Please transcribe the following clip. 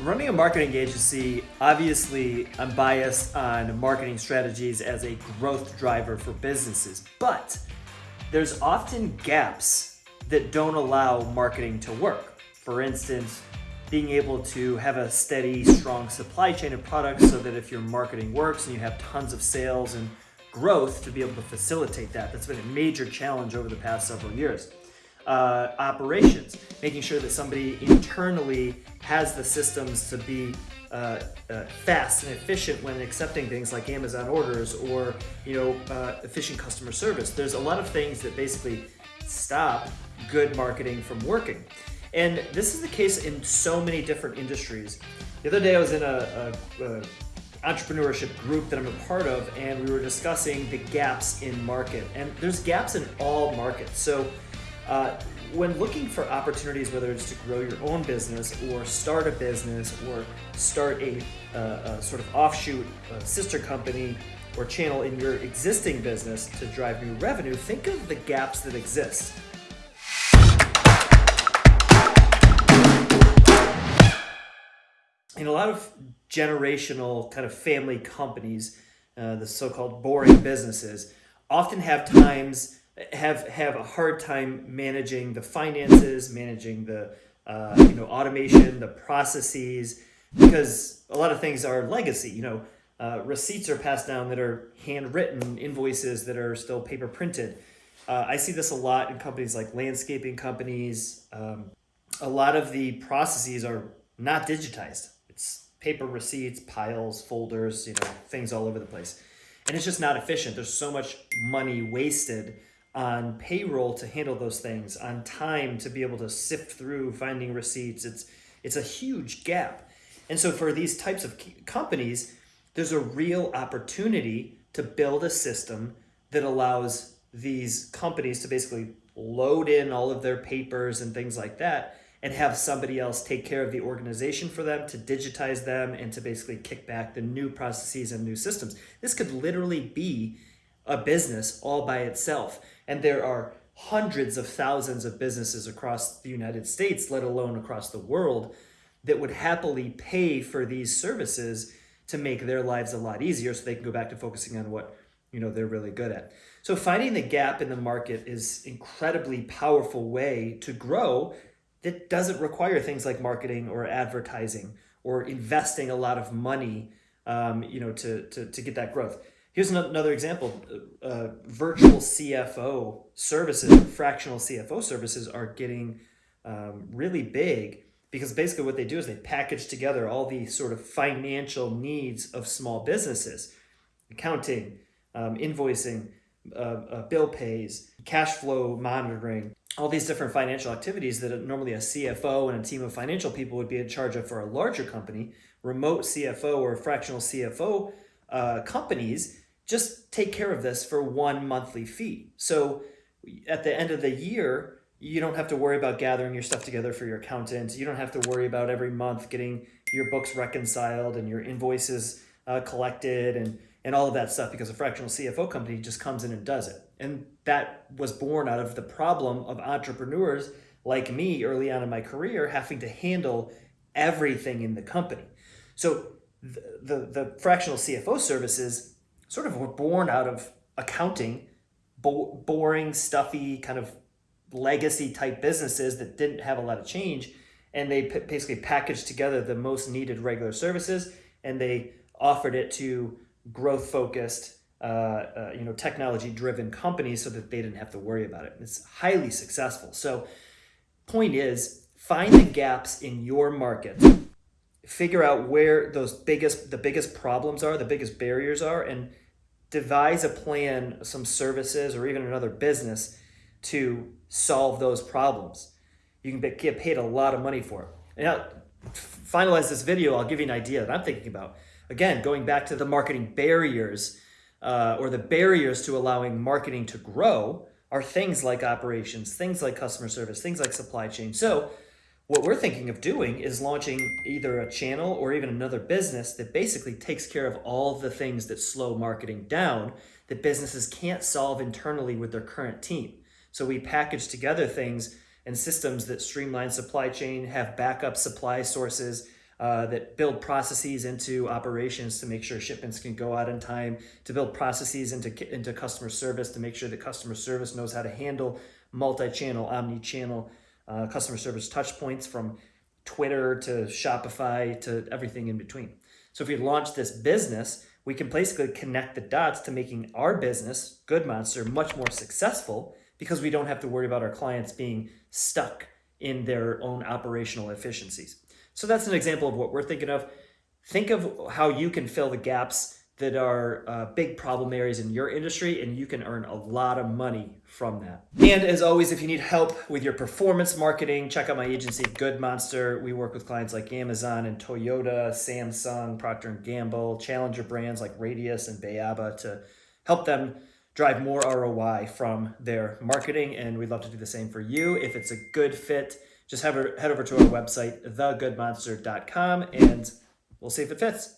Running a marketing agency, obviously, I'm biased on marketing strategies as a growth driver for businesses, but there's often gaps that don't allow marketing to work. For instance, being able to have a steady, strong supply chain of products so that if your marketing works and you have tons of sales and growth to be able to facilitate that. That's been a major challenge over the past several years uh, operations, making sure that somebody internally has the systems to be uh, uh, fast and efficient when accepting things like Amazon orders or you know uh, efficient customer service. There's a lot of things that basically stop good marketing from working. And this is the case in so many different industries. The other day I was in a, a, a entrepreneurship group that I'm a part of and we were discussing the gaps in market. And there's gaps in all markets. So uh, when looking for opportunities, whether it's to grow your own business or start a business or start a, uh, a sort of offshoot sister company or channel in your existing business to drive new revenue, think of the gaps that exist. In a lot of generational kind of family companies, uh, the so-called boring businesses, often have times have have a hard time managing the finances, managing the uh, you know automation, the processes, because a lot of things are legacy. You know, uh, receipts are passed down that are handwritten, invoices that are still paper printed. Uh, I see this a lot in companies like landscaping companies. Um, a lot of the processes are not digitized. It's paper receipts, piles, folders, you know, things all over the place. And it's just not efficient. There's so much money wasted on payroll to handle those things, on time to be able to sift through finding receipts. It's, it's a huge gap. And so for these types of companies, there's a real opportunity to build a system that allows these companies to basically load in all of their papers and things like that and have somebody else take care of the organization for them to digitize them and to basically kick back the new processes and new systems. This could literally be a business all by itself. And there are hundreds of thousands of businesses across the United States, let alone across the world, that would happily pay for these services to make their lives a lot easier so they can go back to focusing on what you know they're really good at. So finding the gap in the market is incredibly powerful way to grow that doesn't require things like marketing or advertising or investing a lot of money um, you know to, to, to get that growth. Here's another example. Uh, virtual CFO services, fractional CFO services are getting um, really big because basically what they do is they package together all the sort of financial needs of small businesses, accounting, um, invoicing, uh, uh, bill pays, cash flow monitoring, all these different financial activities that normally a CFO and a team of financial people would be in charge of for a larger company, remote CFO or fractional CFO uh, companies just take care of this for one monthly fee. So at the end of the year, you don't have to worry about gathering your stuff together for your accountant. You don't have to worry about every month getting your books reconciled and your invoices uh, collected and, and all of that stuff because a fractional CFO company just comes in and does it. And that was born out of the problem of entrepreneurs like me early on in my career having to handle everything in the company. So the, the, the fractional CFO services sort of were born out of accounting, bo boring, stuffy, kind of legacy type businesses that didn't have a lot of change. And they basically packaged together the most needed regular services and they offered it to growth focused, uh, uh, you know, technology driven companies so that they didn't have to worry about it. It's highly successful. So point is find the gaps in your market figure out where those biggest the biggest problems are, the biggest barriers are, and devise a plan, some services, or even another business to solve those problems. You can get paid a lot of money for it. now, finalize this video, I'll give you an idea that I'm thinking about. Again, going back to the marketing barriers uh, or the barriers to allowing marketing to grow are things like operations, things like customer service, things like supply chain. So what we're thinking of doing is launching either a channel or even another business that basically takes care of all the things that slow marketing down that businesses can't solve internally with their current team. So we package together things and systems that streamline supply chain, have backup supply sources, uh, that build processes into operations to make sure shipments can go out in time, to build processes into, into customer service to make sure that customer service knows how to handle multi-channel, omni-channel uh, customer service touch points from Twitter to Shopify to everything in between. So if we launch this business, we can basically connect the dots to making our business, Good Monster, much more successful because we don't have to worry about our clients being stuck in their own operational efficiencies. So that's an example of what we're thinking of. Think of how you can fill the gaps that are uh, big problem areas in your industry and you can earn a lot of money from that. And as always, if you need help with your performance marketing, check out my agency, Good Monster. We work with clients like Amazon and Toyota, Samsung, Procter & Gamble, challenger brands like Radius and Bayaba to help them drive more ROI from their marketing. And we'd love to do the same for you. If it's a good fit, just head over to our website, thegoodmonster.com, and we'll see if it fits.